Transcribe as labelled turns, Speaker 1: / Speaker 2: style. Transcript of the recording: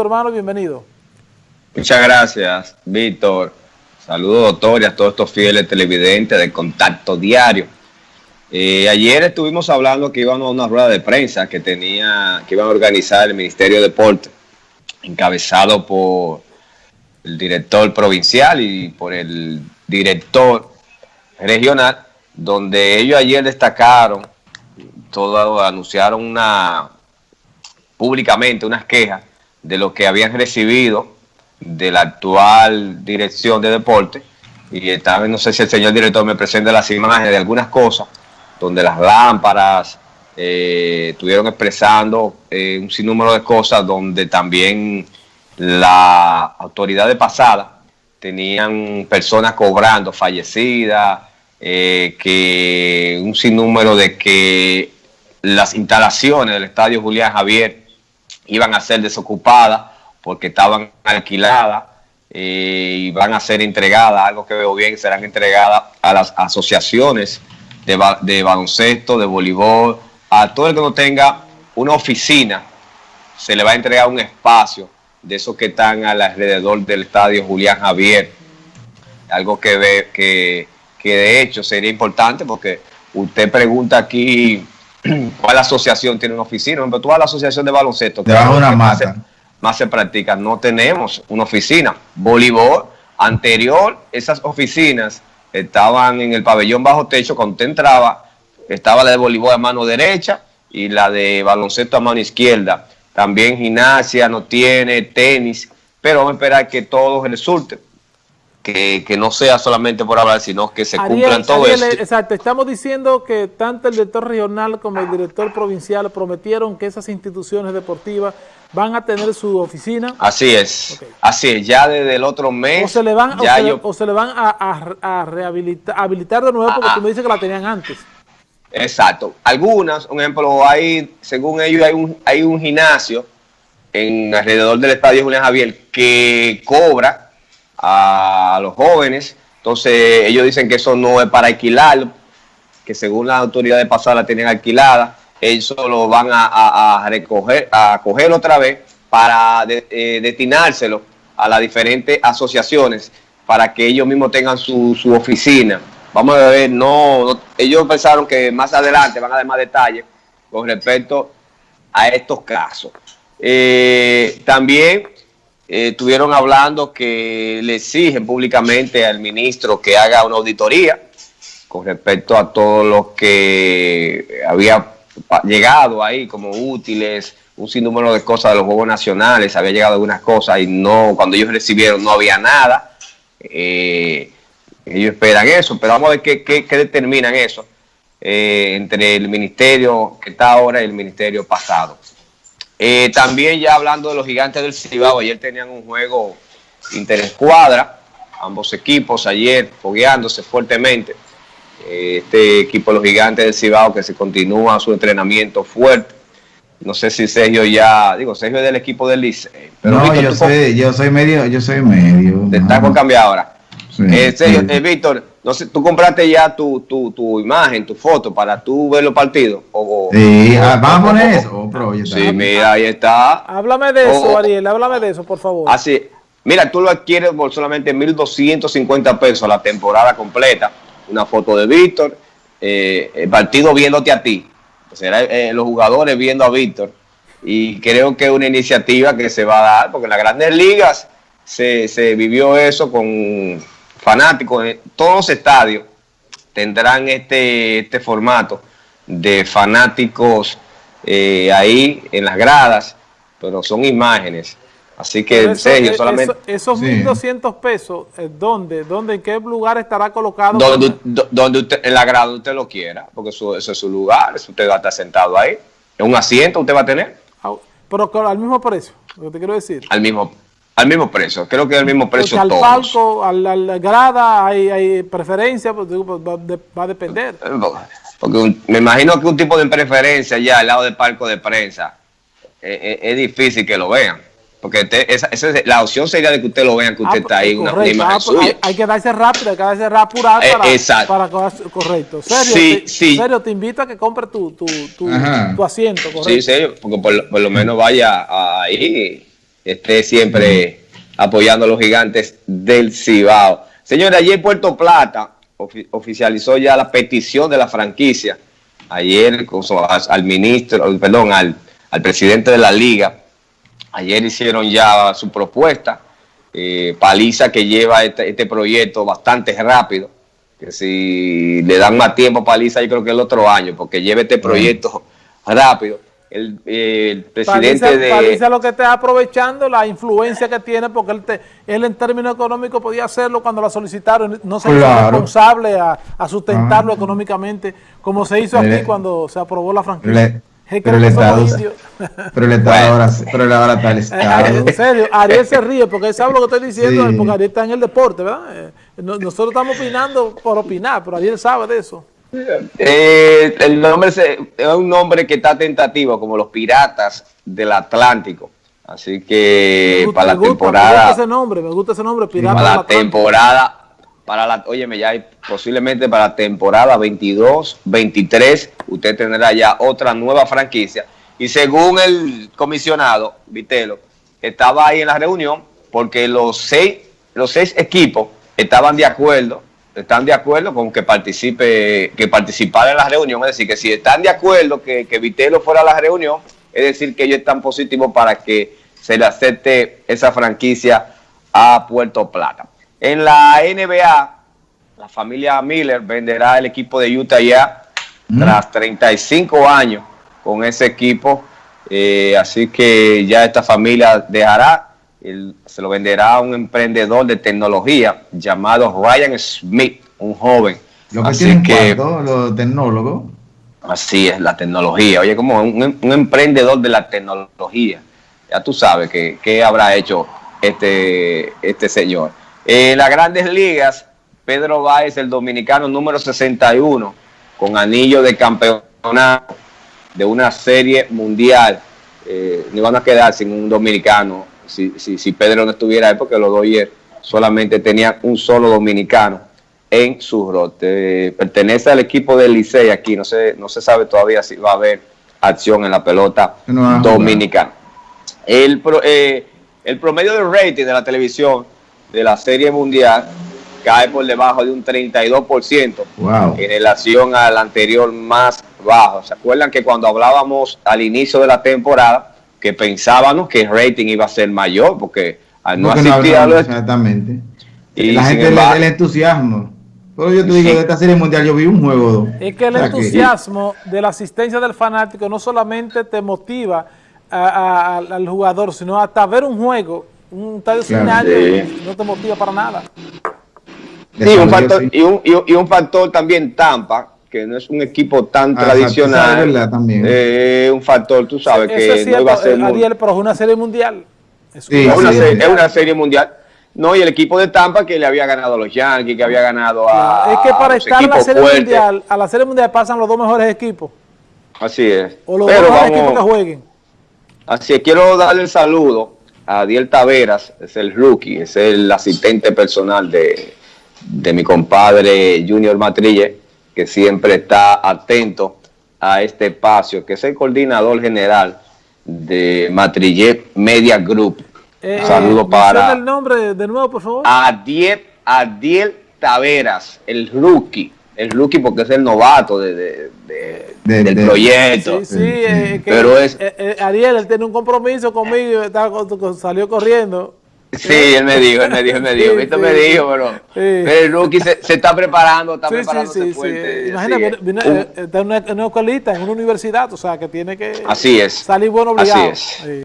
Speaker 1: hermano, bienvenido.
Speaker 2: Muchas gracias, Víctor. Saludos, doctor, y a todos estos fieles televidentes de Contacto Diario. Eh, ayer estuvimos hablando que íbamos a una rueda de prensa que tenía, que iban a organizar el Ministerio de Deporte, encabezado por el director provincial y por el director regional, donde ellos ayer destacaron, todo anunciaron una públicamente unas quejas de lo que habían recibido de la actual dirección de deporte. Y estaba, no sé si el señor director me presenta las imágenes de algunas cosas donde las lámparas eh, estuvieron expresando eh, un sinnúmero de cosas donde también la autoridad de pasada tenían personas cobrando fallecidas, eh, que un sinnúmero de que las instalaciones del estadio Julián Javier iban a ser desocupadas porque estaban alquiladas eh, y van a ser entregadas, algo que veo bien, serán entregadas a las asociaciones de, baloncesto, de voleibol, a todo el que no tenga una oficina, se le va a entregar un espacio de esos que están alrededor del estadio Julián Javier, algo que, ve, que, que de hecho sería importante porque usted pregunta aquí ¿Cuál asociación tiene una oficina? Ejemplo, tú vas a la asociación de baloncesto.
Speaker 3: Que una
Speaker 2: más, se, más se practica. No tenemos una oficina. Voleibol, anterior, esas oficinas estaban en el pabellón bajo techo. Cuando usted entraba, estaba la de voleibol a mano derecha y la de baloncesto a mano izquierda. También gimnasia no tiene, tenis. Pero vamos a esperar que todo resulte que, no sea solamente por hablar, sino que se cumplan todo eso.
Speaker 1: Exacto, estamos diciendo que tanto el director regional como el director provincial prometieron que esas instituciones deportivas van a tener su oficina.
Speaker 2: Así es, así es, ya desde el otro mes.
Speaker 1: O se le van, o se, le, van a, rehabilitar, habilitar de nuevo porque ah, tú me dices que la tenían antes.
Speaker 2: Exacto, algunas, un ejemplo, hay, según ellos hay un, hay un gimnasio en alrededor del estadio Julián Javier que cobra a los jóvenes. Entonces ellos dicen que eso no es para alquilar, que según las autoridades pasadas la tienen alquilada, ellos lo van a, recoger, a coger otra vez para eh, destinárselo a las diferentes asociaciones para que ellos mismos tengan su, oficina. Vamos a ver, no, ellos pensaron que más adelante van a dar más detalles con respecto a estos casos. Eh, también eh, estuvieron hablando que le exigen públicamente al ministro que haga una auditoría con respecto a todo lo que había llegado ahí como útiles, un sinnúmero de cosas de los Juegos Nacionales, había llegado algunas cosas y no cuando ellos recibieron no había nada. Eh, ellos esperan eso, pero vamos a ver qué, qué, determinan eso eh, entre el ministerio que está ahora y el ministerio pasado. Eh, también ya hablando de los gigantes del Cibao, ayer tenían un juego interescuadra, ambos equipos ayer fogueándose fuertemente. Eh, este equipo de los gigantes del Cibao que se continúa su entrenamiento fuerte. No sé si Sergio ya, digo, Sergio es del equipo del Licey.
Speaker 3: no, yo, soy, yo soy medio, yo soy medio.
Speaker 2: Te está con cambiar ahora. Eh, eh, Víctor, no sé, ¿tú compraste ya tu, tu, tu, imagen, tu foto para tú ver los partidos? O,
Speaker 3: sí, vamos a poner eso.
Speaker 2: sí, mira, ahí está.
Speaker 1: Háblame de eso, Ariel, háblame de eso, por favor.
Speaker 2: Así, mira, tú lo adquieres por solamente 1.250 pesos la temporada completa. Una foto de Víctor, eh, el partido viéndote a ti. Será los jugadores viendo a Víctor. Y creo que es una iniciativa que se va a dar, porque en las grandes ligas se, se vivió eso con fanáticos, de todos los estadios tendrán este, este formato de fanáticos eh, ahí en las gradas, pero son imágenes. Así que, en serio, eh, solamente...
Speaker 1: esos 1.200 pesos, eh, ¿dónde? ¿Dónde? ¿En qué lugar estará colocado?
Speaker 2: Donde, donde usted, en la grada usted lo quiera, porque eso, es su lugar, usted va a estar sentado ahí. En un asiento usted va a tener.
Speaker 1: Pero al mismo precio, lo que te quiero decir.
Speaker 2: Al mismo al mismo precio, creo que es el mismo precio
Speaker 1: Porque al palco, a la, grada, hay, hay preferencia, pues, pues va, a depender. Eh,
Speaker 2: porque me imagino que un tipo de preferencia ya al lado del palco de prensa eh, eh, es difícil que lo vean. Porque esa, la opción sería de que usted lo vean, que usted ah, está ahí, una, imagen ah, pues,
Speaker 1: suya. Hay, que darse rápido, hay que darse rápido para, para, correcto. Serio, sí, te, sí. serio, te invito a que compre tu, tu, tu, asiento,
Speaker 2: correcto. Sí, serio, porque por, por lo menos vaya ahí esté siempre apoyando a los gigantes del Cibao. Señores, ayer Puerto Plata oficializó ya la petición de la franquicia. Ayer al ministro, perdón, al, al presidente de la liga, ayer hicieron ya su propuesta. Eh, Paliza que lleva este, este, proyecto bastante rápido, que si le dan más tiempo a Paliza yo creo que el otro año, porque lleva este proyecto rápido el, presidente de...
Speaker 1: Paliza lo que está aprovechando la influencia que tiene, porque él, él en términos económicos podía hacerlo cuando la solicitaron, no se hizo responsable a, sustentarlo ah. económicamente, como se hizo aquí cuando se aprobó la franquicia.
Speaker 3: pero, el estado, pero el Estado ahora, pero ahora está el Estado.
Speaker 1: En serio, Ariel se ríe porque él sabe lo que estoy diciendo, porque Ariel está en el deporte, ¿verdad? Eh, nosotros estamos opinando por opinar, pero Ariel sabe de eso.
Speaker 2: Eh, el nombre es un nombre que está tentativo, como los piratas del Atlántico. Así que para la temporada. Me
Speaker 1: gusta ese nombre, me gusta ese nombre,
Speaker 2: Para la temporada, para la, óyeme, ya hay, posiblemente para la temporada 22, 23, usted tendrá ya otra nueva franquicia. Y según el comisionado Vitelo, estaba ahí en la reunión porque los seis, los seis equipos estaban de acuerdo están de acuerdo con que participe, que participara en la reunión, es decir, que si están de acuerdo que, que Vitelo fuera a la reunión, es decir, que ellos están positivos para que se le acepte esa franquicia a Puerto Plata. En la NBA, la familia Miller venderá el equipo de Utah ya mm. tras 35 años con ese equipo, eh, así que ya esta familia dejará se lo venderá a un emprendedor de tecnología llamado Ryan Smith, un joven.
Speaker 3: Lo que así que, los tecnólogos.
Speaker 2: Así es, la tecnología. Oye, como un, emprendedor de la tecnología. Ya tú sabes que, qué habrá hecho este, este señor. En las grandes ligas, Pedro Báez, el dominicano número 61, con anillo de campeonato de una serie mundial. Eh, ni van a quedar sin un dominicano si, si, si Pedro no estuviera ahí, porque los Dodgers solamente tenían un solo dominicano en su rote. Pertenece al equipo del Licey aquí, no se, no se sabe todavía si va a haber acción en la pelota dominicana. El, eh, el promedio de rating de la televisión de la Serie Mundial cae por debajo de un 32% en relación al anterior más bajo. ¿Se acuerdan que cuando hablábamos al inicio de la temporada que pensábamos que el rating iba a ser mayor, porque al no asistir a
Speaker 3: Exactamente. Y la gente le el entusiasmo. Pero yo te digo, de esta serie mundial yo vi un juego.
Speaker 1: Es que el entusiasmo de la asistencia del fanático no solamente te motiva al jugador, sino hasta ver un juego, un estadio no te motiva para nada.
Speaker 2: Sí, un factor, y, un, y, un factor también Tampa, que no es un equipo tan ah, tradicional, también. Eh, un factor, tú sabes, que no iba a ser...
Speaker 1: Ariel, pero es una serie mundial.
Speaker 2: Es, una, serie, mundial. No, y el equipo de Tampa que le había ganado a los Yankees, que había ganado a.
Speaker 1: Es que para estar en la serie mundial, a la serie mundial pasan los dos mejores equipos.
Speaker 2: Así es.
Speaker 1: O los dos mejores equipos que jueguen.
Speaker 2: Así es, quiero darle el saludo a Adiel Taveras, es el rookie, es el asistente personal de, de mi compadre Junior Matrille que siempre está atento a este espacio, que es el coordinador general de Matrillet Media Group.
Speaker 1: Eh, Saludo para... el nombre de nuevo, por favor?
Speaker 2: Adiel, Adiel Taveras, el rookie. El rookie porque es el novato de, del proyecto.
Speaker 1: Sí, sí, eh, pero es... Eh, Ariel, él tiene un compromiso conmigo, salió corriendo.
Speaker 2: Sí, él me dijo, él me dijo, él me dijo, Víctor me dijo, pero, el rookie se, se, está preparando, está preparándose fuerte.
Speaker 1: Imagínate, está en una, escuelita, en una universidad, o sea, que tiene que
Speaker 2: Así es.
Speaker 1: salir bueno obligado. Así es.